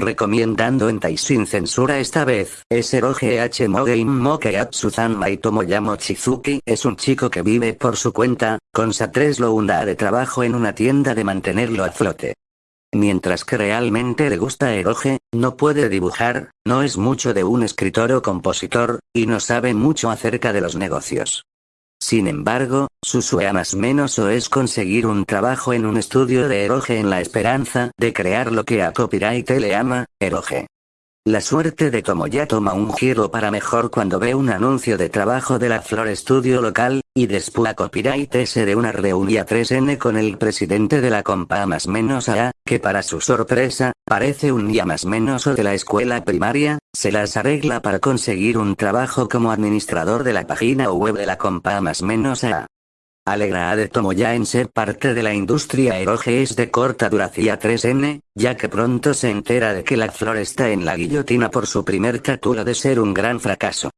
recomendando en Tai sin censura esta vez. Es Eroge H Mogein Moke Atsuzan Mai Tomoyamo Chizuki es un chico que vive por su cuenta, con Satres Lounda de trabajo en una tienda de mantenerlo a flote. Mientras que realmente le gusta Eroge, no puede dibujar, no es mucho de un escritor o compositor, y no sabe mucho acerca de los negocios. Sin embargo, su sueño más menos o es conseguir un trabajo en un estudio de Eroge en la esperanza de crear lo que a copyright le ama, Eroge. La suerte de Tomoya toma un giro para mejor cuando ve un anuncio de trabajo de la Flor Studio local, y después copyright S de una reunión 3N con el presidente de la compa más menos A, que para su sorpresa, parece un día más menos o de la escuela primaria, se las arregla para conseguir un trabajo como administrador de la página web de la compa más menos A. Alegra a de Tomoya en ser parte de la industria eroge es de corta duración 3N, ya que pronto se entera de que la flor está en la guillotina por su primer captura de ser un gran fracaso.